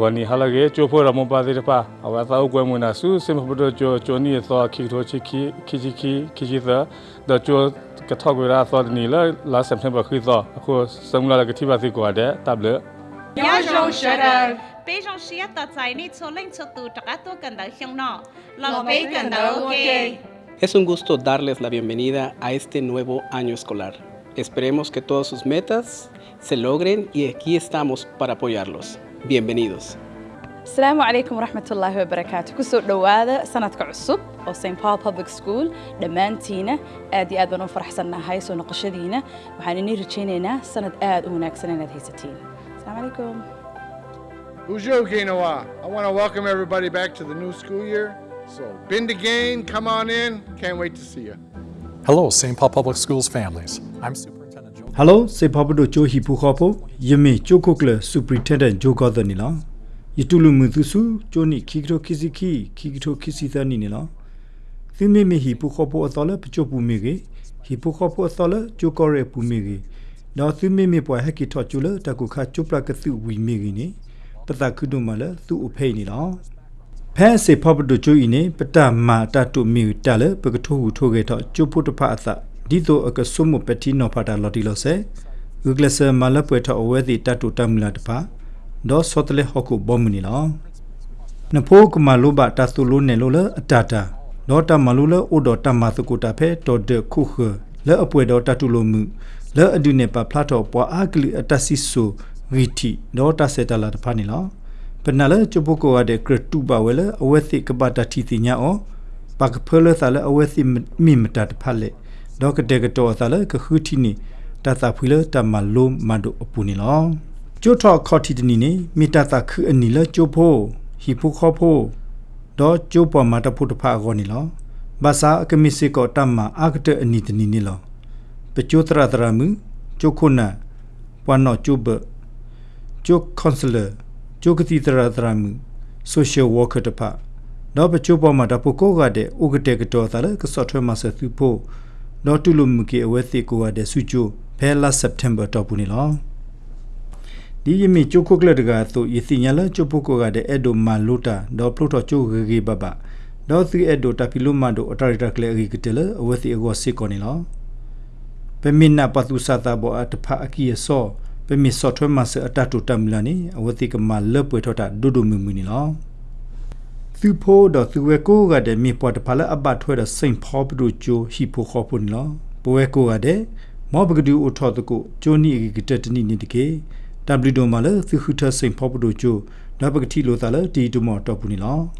ဝနီဟာလကေချိုဖိုရမပါတိတပါအဝသာအကွယ်မနာစုစင်ပပဒချိုချိုနီသောခိထိုချိခိခိချိခိခိချိသာဒချိုကထောက်ဝရာသောနီလာလာစက်တမ်ဘာခိသောအခုစံလာကတိပါသိကွာတဲ့တပ်လေ Yajong Shadow. ပေးဆောင်ရှိရတဆိုင်နေချိုလိန်ချိုတူတကတိုကန်ဒါရှင်းနော် Lo bacon da okay. Es un gusto darles la bienvenida a este nuevo año escolar. Esperemos que todas sus metas se logren y aquí estamos para apoyarlos. Bienvenidos. السلام عليكم ورحمة الله وبركاته كسو دوادا سندك عصب أو سين باو بابليك سكول دمانتينا آدي آد بنو فرحسنا هاي سو نقشدينا وحانيني رجينينا سند آد وناكسنا ناد هيستين السلام عليكم Ujo Gainawa. I want to welcome everybody back to the new school year. So, been to Gain, come on in. Can't wait to see you. Hello, St. Paul Public Schools families. I'm super Hello, se pabudo jo hi pu khopo yeme chokokle superintendent jo ga ni la. Yitulu mu tu su jo ni kikro kisiki kikro kisita ni ni la. Thime me hi pu khopo atala pcho pu me ge hi pu khopo atala jo kore pu me ge. Na thime me pwa haki tho chula ta ku kha chopla ka tu wi me ge ni. Pata kudu ma la tu u phei ni la. ဖဲစေဖဘဒချူအင်းနေပတမာတတုမီတလပကထိုဟုထိုကေတော့ကျုပုတဖအသ ဒီတိုအကဆုမပတိနောဖတာလော်တီလောဆေဂဂလဆမလပွေထအဝဲတိတတုတမလာတဖာဒေါ်စောတလေဟခုဘောမနီလောနဖိုးကမလိုဘတသုလိုနေလိုလအတတာဒေါ်တမလိုလအိုဒေါ်တမသကုတာဖဲတော်ဒခုခလဲအပွေဒေါ်တတုလိုမှုလဲအဒုနေပဖလာတော့ပွာအာကလီအတဆီဆူရီတီဒေါ်တဆေတလာတဖာနီလောပနလချပုကိုရတဲ့ကရတူပါဝဲလအဝဲသိကပတာတီတိညာအောပကဖလသလအဝဲသိမိမတတ်ဖလေ ဒေါကတဲ့ကတော့သလကခုတီနီတသဖူလတမလုံးမဒုအပူနီလောကျိုထော့ခေါတီတနီနေမိတသခုအနီလကျိုဖို့ဟီဖူခေါဖို့ဒေါ်ကျိုပေါ်မတဖုတဖာကောနီလောဘာသာအကမီစီကောတမအာကတဲ့အနီတနီနီလောပကျိုတရတရမှုကျိုခုနာပွာနောကျိုဘကျိုကွန်ဆလာကျိုကတိတရတရမှု social worker တဖာတော့ပချိုပေါ်မှာတပုကိုကတဲ့ဥကတဲ့ကတော့သလည်းကစော့ထွဲမှာဆက်သူဖို့ တော့တူလူမကေအဝဲသိကိုကတဲ့ဆူချိုဖဲလာ September တော့ပူနေလောဒီယမီချိုကိုကလတ်ကသို့ယစီညာလာချိုပုကိုကတဲ့အဒိုမာလိုတာတော့ပလိုတော့ချိုဂေဂေဘဘတော့စီအဒိုတပီလိုမန်ဒိုအတာရီတာကလေဂီကတယ်အဝဲသိအကောစစ်ကောနေလောပမင်နာပသူစာတာဘောအတဖာအကီဆော pe mi so thwe ma se ata tu tam la ni awati ka ma le pwe thota du du mu mu ni lo thu pho do thu we ko ga de mi po ta phala abba thwe da saint pho bu jo hi pho kho pu ni lo po we ko ga de mo bu du o tho to ko jo ni gi tet ni ni de ke w do ma le thu khu tha saint pho bu jo da ba ti lo ta le ti du mo to pu ni lo